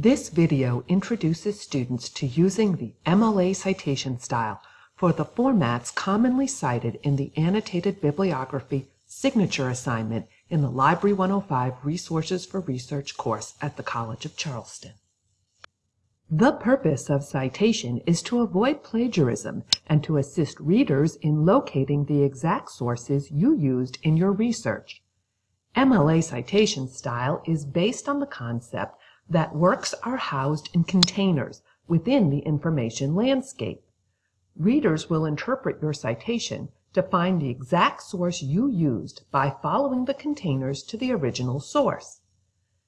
This video introduces students to using the MLA citation style for the formats commonly cited in the Annotated Bibliography Signature Assignment in the Library 105 Resources for Research course at the College of Charleston. The purpose of citation is to avoid plagiarism and to assist readers in locating the exact sources you used in your research. MLA citation style is based on the concept that works are housed in containers within the information landscape. Readers will interpret your citation to find the exact source you used by following the containers to the original source.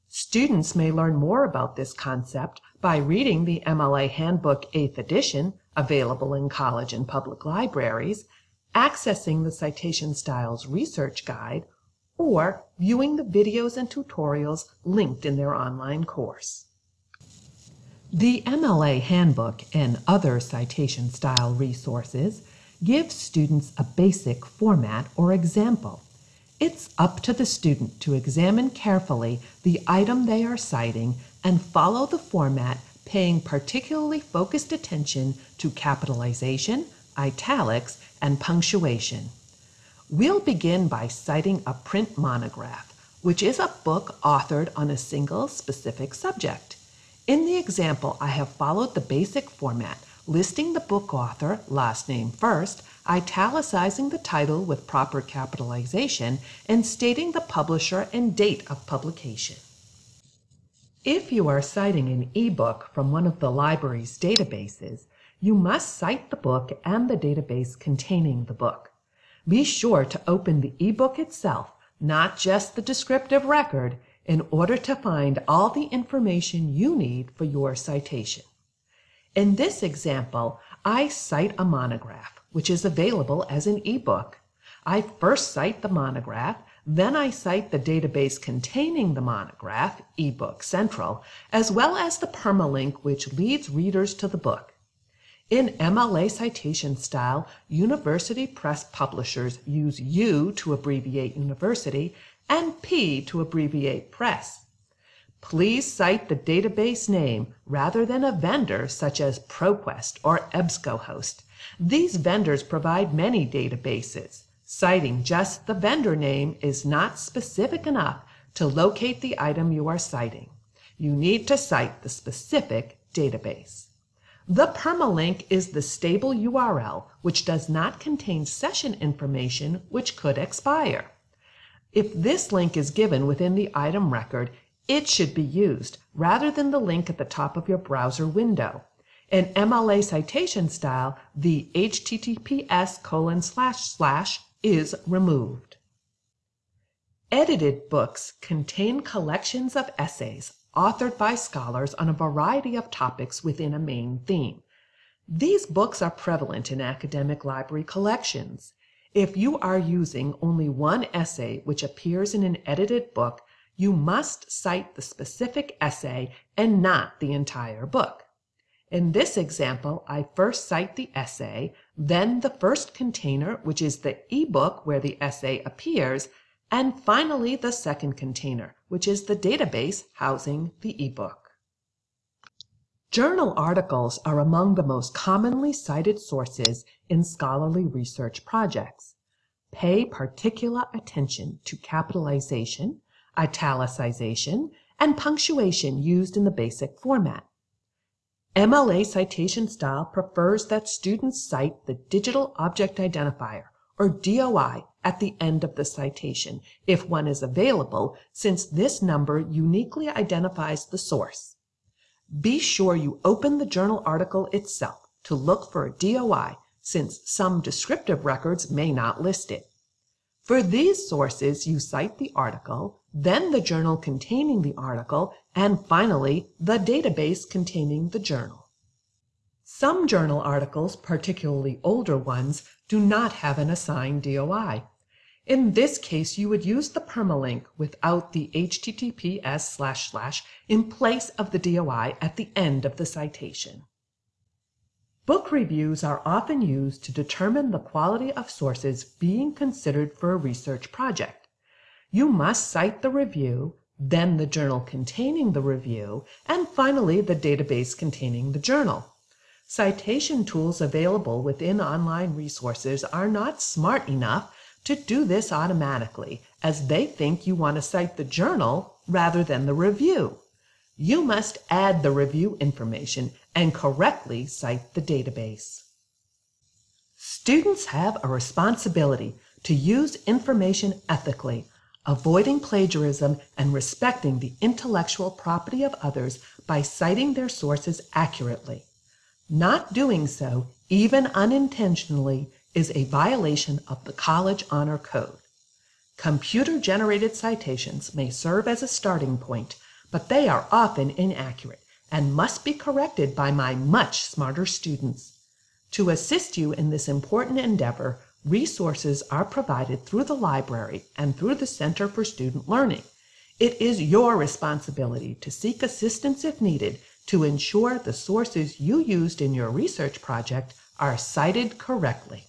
Students may learn more about this concept by reading the MLA Handbook 8th edition, available in college and public libraries, accessing the Citation Styles Research Guide, or viewing the videos and tutorials linked in their online course. The MLA Handbook and other citation style resources give students a basic format or example. It's up to the student to examine carefully the item they are citing and follow the format paying particularly focused attention to capitalization, italics, and punctuation. We'll begin by citing a print monograph, which is a book authored on a single specific subject. In the example, I have followed the basic format, listing the book author, last name first, italicizing the title with proper capitalization, and stating the publisher and date of publication. If you are citing an e-book from one of the library's databases, you must cite the book and the database containing the book. Be sure to open the e-book itself, not just the descriptive record, in order to find all the information you need for your citation. In this example, I cite a monograph, which is available as an e-book. I first cite the monograph, then I cite the database containing the monograph, eBook Central, as well as the permalink which leads readers to the book. In MLA citation style, university press publishers use U to abbreviate university and P to abbreviate press. Please cite the database name rather than a vendor such as ProQuest or EBSCOhost. These vendors provide many databases. Citing just the vendor name is not specific enough to locate the item you are citing. You need to cite the specific database. The permalink is the stable URL which does not contain session information which could expire. If this link is given within the item record, it should be used rather than the link at the top of your browser window. In MLA citation style, the https colon slash slash is removed. Edited books contain collections of essays authored by scholars on a variety of topics within a main theme. These books are prevalent in academic library collections. If you are using only one essay which appears in an edited book, you must cite the specific essay and not the entire book. In this example, I first cite the essay, then the first container, which is the ebook where the essay appears, and finally the second container, which is the database housing the ebook. Journal articles are among the most commonly cited sources in scholarly research projects. Pay particular attention to capitalization, italicization, and punctuation used in the basic format. MLA citation style prefers that students cite the Digital Object Identifier, or DOI, at the end of the citation, if one is available, since this number uniquely identifies the source. Be sure you open the journal article itself to look for a DOI, since some descriptive records may not list it. For these sources, you cite the article, then the journal containing the article, and finally, the database containing the journal. Some journal articles, particularly older ones, do not have an assigned DOI. In this case, you would use the permalink without the https slash slash in place of the DOI at the end of the citation. Book reviews are often used to determine the quality of sources being considered for a research project. You must cite the review, then the journal containing the review, and finally the database containing the journal. Citation tools available within online resources are not smart enough to do this automatically, as they think you want to cite the journal rather than the review. You must add the review information and correctly cite the database. Students have a responsibility to use information ethically, avoiding plagiarism and respecting the intellectual property of others by citing their sources accurately. Not doing so, even unintentionally, is a violation of the College Honor Code. Computer-generated citations may serve as a starting point, but they are often inaccurate and must be corrected by my much smarter students. To assist you in this important endeavor, resources are provided through the library and through the Center for Student Learning. It is your responsibility to seek assistance if needed to ensure the sources you used in your research project are cited correctly.